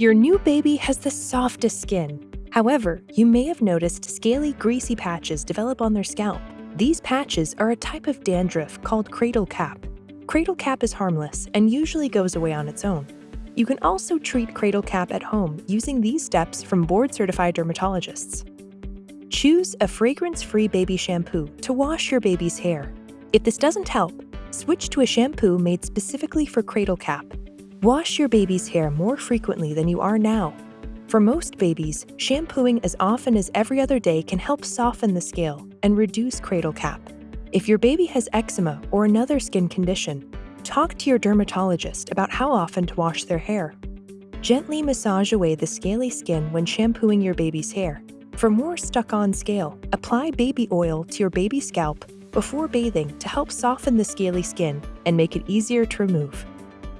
Your new baby has the softest skin. However, you may have noticed scaly, greasy patches develop on their scalp. These patches are a type of dandruff called cradle cap. Cradle cap is harmless and usually goes away on its own. You can also treat cradle cap at home using these steps from board-certified dermatologists. Choose a fragrance-free baby shampoo to wash your baby's hair. If this doesn't help, switch to a shampoo made specifically for cradle cap. Wash your baby's hair more frequently than you are now. For most babies, shampooing as often as every other day can help soften the scale and reduce cradle cap. If your baby has eczema or another skin condition, talk to your dermatologist about how often to wash their hair. Gently massage away the scaly skin when shampooing your baby's hair for more stuck-on scale, apply baby oil to your baby's scalp before bathing to help soften the scaly skin and make it easier to remove.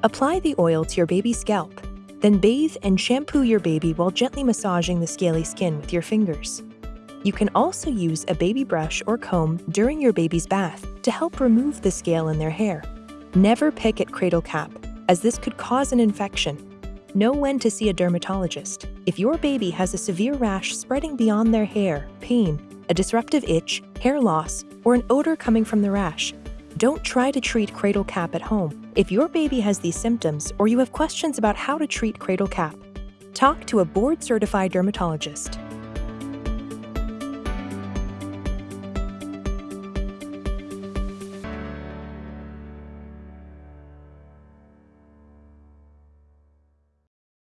Apply the oil to your baby's scalp, then bathe and shampoo your baby while gently massaging the scaly skin with your fingers. You can also use a baby brush or comb during your baby's bath to help remove the scale in their hair. Never pick at cradle cap, as this could cause an infection Know when to see a dermatologist. If your baby has a severe rash spreading beyond their hair, pain, a disruptive itch, hair loss, or an odor coming from the rash, don't try to treat cradle cap at home. If your baby has these symptoms or you have questions about how to treat cradle cap, talk to a board-certified dermatologist.